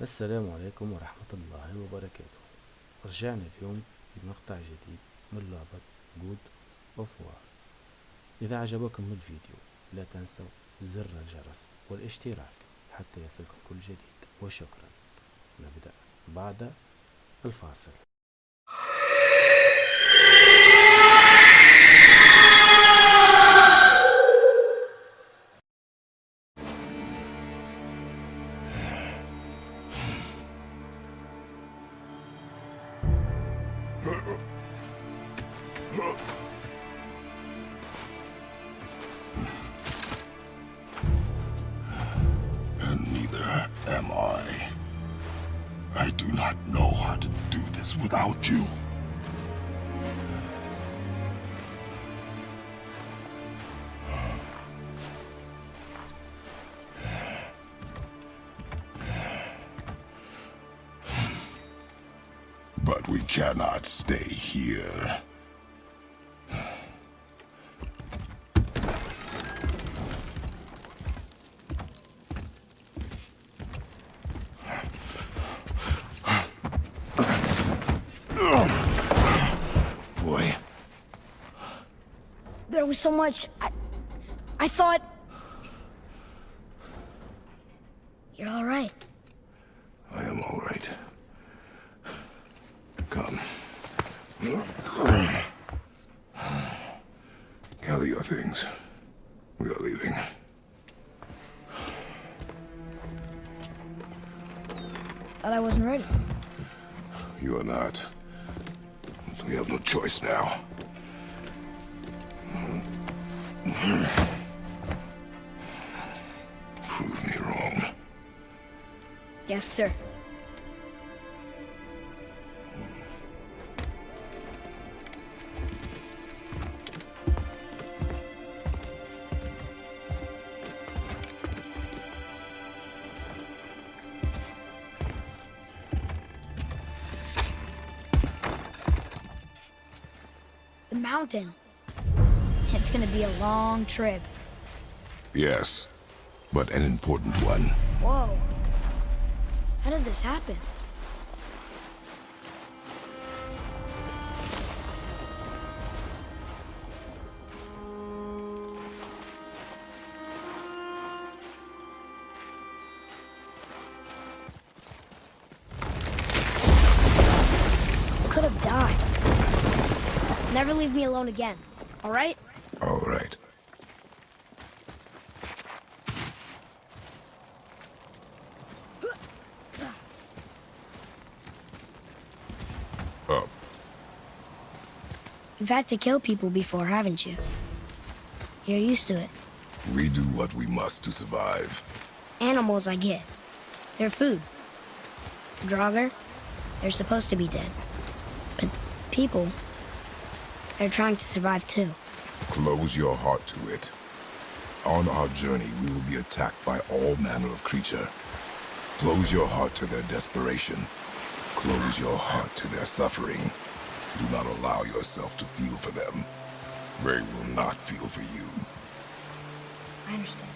السلام عليكم ورحمة الله وبركاته. رجعنا اليوم بمقطع جديد من لعبة جود اوف وار إذا عجبكم الفيديو لا تنسوا زر الجرس والاشتراك حتى يصلكم كل جديد. وشكرا. نبدأ بعد الفاصل. I do not know how to do this without you. But we cannot stay here. So much. I, I thought. You're all right. I am all right. Come. Gather your things. We are leaving. Thought I wasn't ready. You are not. We have no choice now. Prove me wrong. Yes, sir. The mountain. It's gonna be a long trip. Yes, but an important one. Whoa. How did this happen? Could have died. Never leave me alone again, all right? All right. Up. You've had to kill people before, haven't you? You're used to it. We do what we must to survive. Animals, I get. They're food. Draugr, they're supposed to be dead. But people, they're trying to survive too. Close your heart to it. On our journey, we will be attacked by all manner of creature. Close your heart to their desperation. Close your heart to their suffering. Do not allow yourself to feel for them. They will not feel for you. I understand.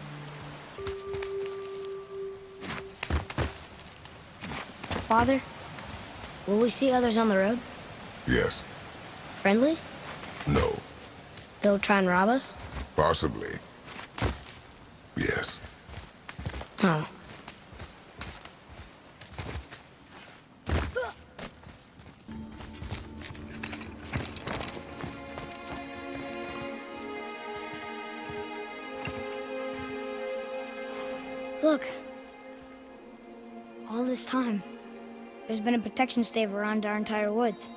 Father, will we see others on the road? Yes. Friendly? They'll try and rob us? Possibly. Yes. Oh. Look. All this time, there's been a protection stave around our entire woods.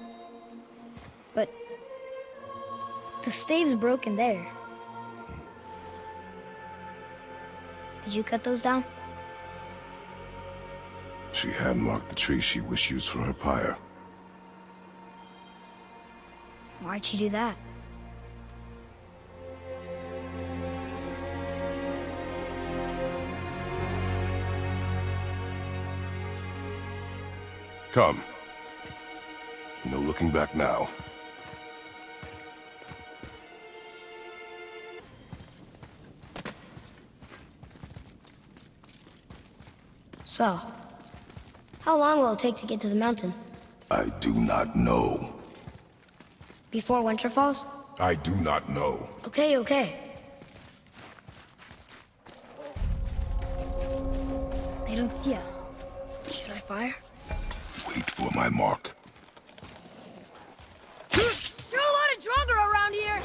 The stave's broken there. Did you cut those down? She had marked the tree she wished used for her pyre. Why'd she do that? Come. No looking back now. So, How long will it take to get to the mountain? I do not know. Before winter falls? I do not know. Okay, okay. They don't see us. Should I fire? Wait for my mark. There are a lot of Draugr around here!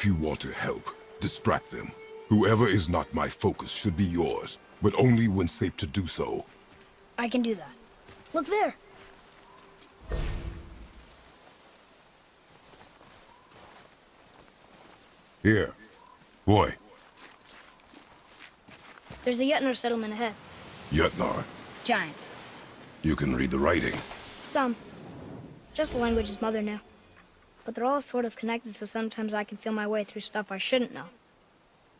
If you want to help, distract them. Whoever is not my focus should be yours, but only when safe to do so. I can do that. Look there! Here. Boy, There's a Jötnar settlement ahead. Jötnar, Giants. you can read the writing. Some. Just the language his mother knew. But they're all sort of connected, so sometimes I can feel my way through stuff I shouldn't know.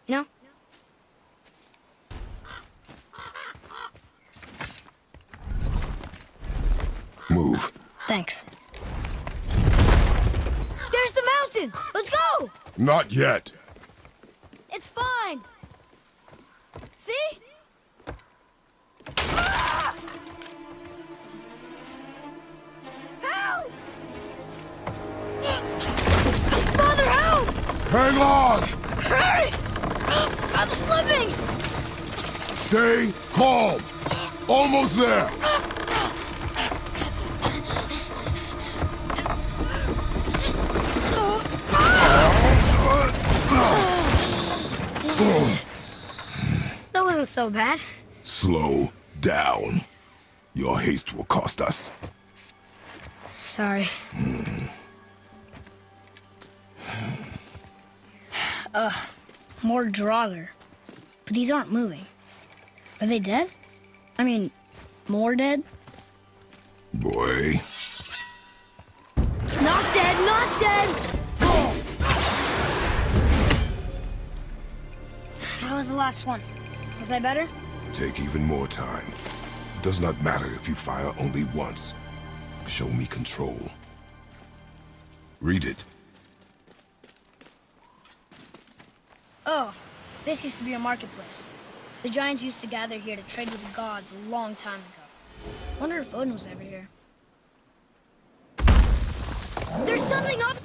You know? Move. Thanks. There's the mountain! Let's go! Not yet. Hang on! Hurry! Oh, I'm slipping! Stay calm. Almost there. That wasn't so bad. Slow down. Your haste will cost us. Sorry. Hmm. Ugh, more Draugr. But these aren't moving. Are they dead? I mean, more dead? Boy, Not dead, not dead! That was the last one. Was I better? take even more time. Does not matter if you fire only once. Show me control. Read it. Oh, this used to be a marketplace. The giants used to gather here to trade with the gods a long time ago. Wonder if Odin was ever here. There's something up